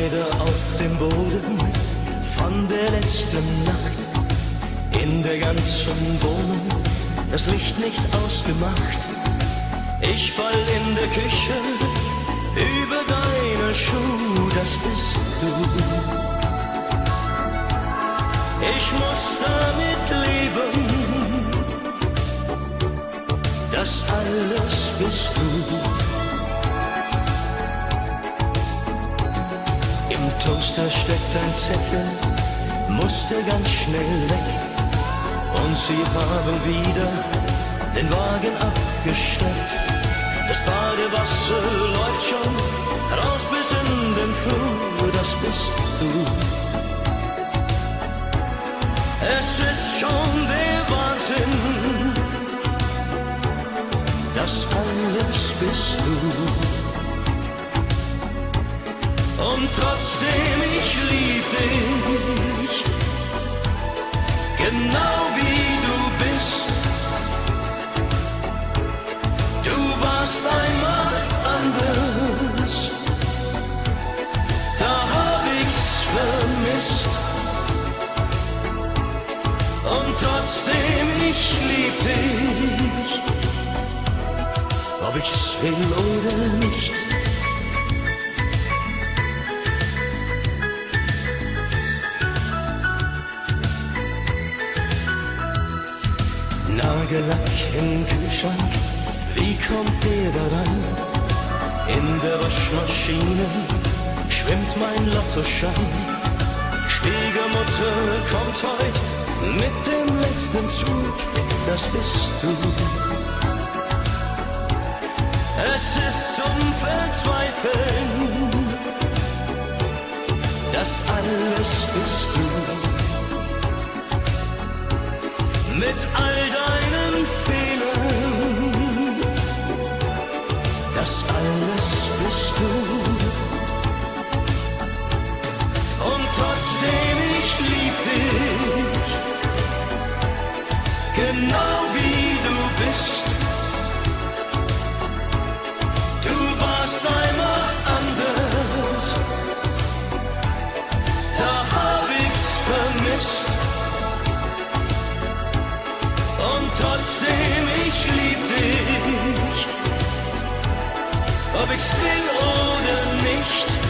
Kleider auf dem Boden von der letzten Nacht. In der ganzen Wohnung das Licht nicht ausgemacht. Ich fall in der Küche über deine Schuhe, das bist du. Ich muss damit leben, das alles bist du. Toaster steckt ein Zettel, musste ganz schnell weg. Und sie haben wieder den Wagen abgestellt. Das Badewasser läuft schon raus bis in den Flur, das bist du. Es ist schon der Wahnsinn, das alles bist du. Und trotzdem, ich lieb dich, genau wie du bist. Du warst einmal anders, da hab ich's vermisst. Und trotzdem, ich lieb dich, ob ich's will oder nicht. Nagellack im Kühlschrank, wie kommt der daran? In der Waschmaschine schwimmt mein Lottoschein. Schwiegermutter kommt heut mit dem letzten Zug, das bist du. Es ist zum Verzweifeln, das alles bist du mit ob ich's will oder nicht.